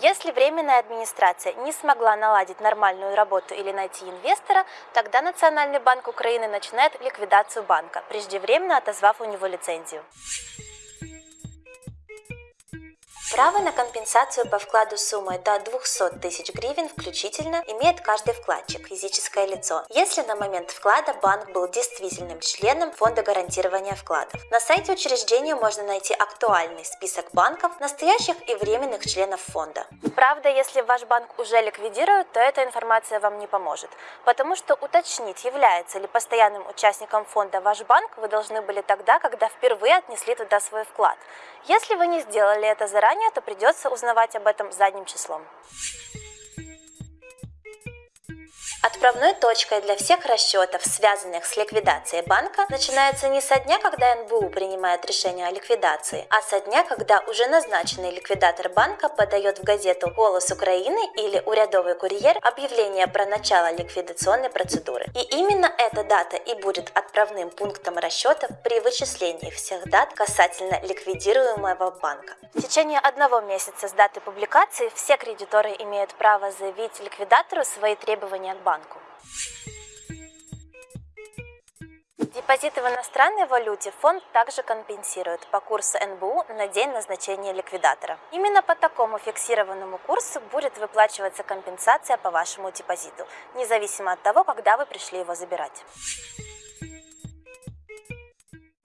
Если временная администрация не смогла наладить нормальную работу или найти инвестора, тогда Национальный банк Украины начинает ликвидацию банка, преждевременно отозвав у него лицензию. Право на компенсацию по вкладу суммой до 200 тысяч гривен включительно имеет каждый вкладчик, физическое лицо, если на момент вклада банк был действительным членом Фонда гарантирования вкладов. На сайте учреждения можно найти актуальный список банков, настоящих и временных членов фонда. Правда, если ваш банк уже ликвидируют, то эта информация вам не поможет, потому что уточнить, является ли постоянным участником фонда ваш банк, вы должны были тогда, когда впервые отнесли туда свой вклад. Если вы не сделали это заранее, то придется узнавать об этом задним числом. Отправной точкой для всех расчетов, связанных с ликвидацией банка, начинается не со дня, когда НБУ принимает решение о ликвидации, а со дня, когда уже назначенный ликвидатор банка подает в газету «Голос Украины» или «Урядовый курьер» объявление про начало ликвидационной процедуры. И именно дата и будет отправным пунктом расчетов при вычислении всех дат касательно ликвидируемого банка. В течение одного месяца с даты публикации все кредиторы имеют право заявить ликвидатору свои требования к банку. Депозиты в иностранной валюте фонд также компенсирует по курсу НБУ на день назначения ликвидатора. Именно по такому фиксированному курсу будет выплачиваться компенсация по вашему депозиту, независимо от того, когда вы пришли его забирать.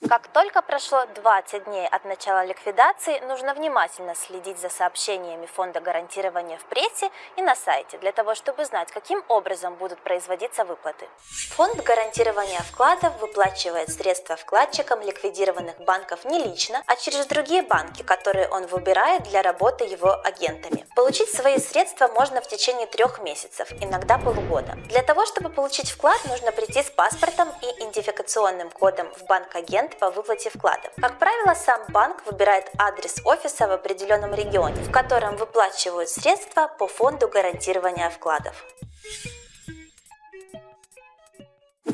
Как только прошло 20 дней от начала ликвидации, нужно внимательно следить за сообщениями Фонда гарантирования в прессе и на сайте, для того, чтобы знать, каким образом будут производиться выплаты. Фонд гарантирования вкладов выплачивает средства вкладчикам ликвидированных банков не лично, а через другие банки, которые он выбирает для работы его агентами. Получить свои средства можно в течение трех месяцев, иногда полугода. Для того, чтобы получить вклад, нужно прийти с паспортом и идентификационным кодом в банк-агент по выплате вкладов. Как правило, сам банк выбирает адрес офиса в определенном регионе, в котором выплачивают средства по фонду гарантирования вкладов.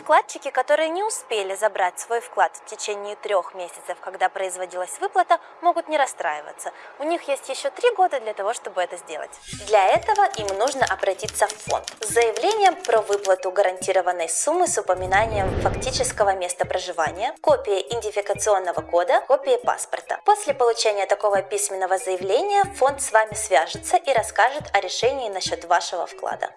Вкладчики, которые не успели забрать свой вклад в течение трех месяцев, когда производилась выплата, могут не расстраиваться. У них есть еще три года для того, чтобы это сделать. Для этого им нужно обратиться в фонд с заявлением про выплату гарантированной суммы с упоминанием фактического места проживания, копией идентификационного кода, копией паспорта. После получения такого письменного заявления фонд с вами свяжется и расскажет о решении насчет вашего вклада.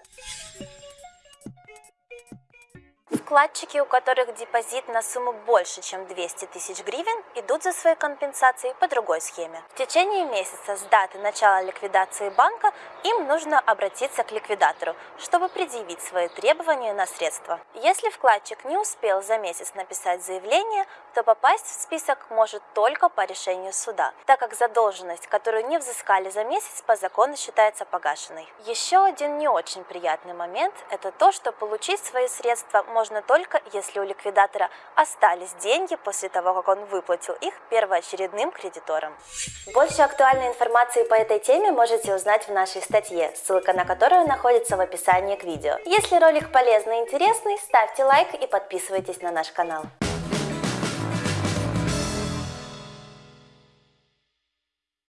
Вкладчики, у которых депозит на сумму больше, чем 200 тысяч гривен, идут за своей компенсацией по другой схеме. В течение месяца с даты начала ликвидации банка им нужно обратиться к ликвидатору, чтобы предъявить свои требования на средства. Если вкладчик не успел за месяц написать заявление, то попасть в список может только по решению суда, так как задолженность, которую не взыскали за месяц, по закону считается погашенной. Еще один не очень приятный момент – это то, что получить свои средства можно только, если у ликвидатора остались деньги после того, как он выплатил их первоочередным кредиторам. Больше актуальной информации по этой теме можете узнать в нашей статье, ссылка на которую находится в описании к видео. Если ролик полезный и интересный, ставьте лайк и подписывайтесь на наш канал.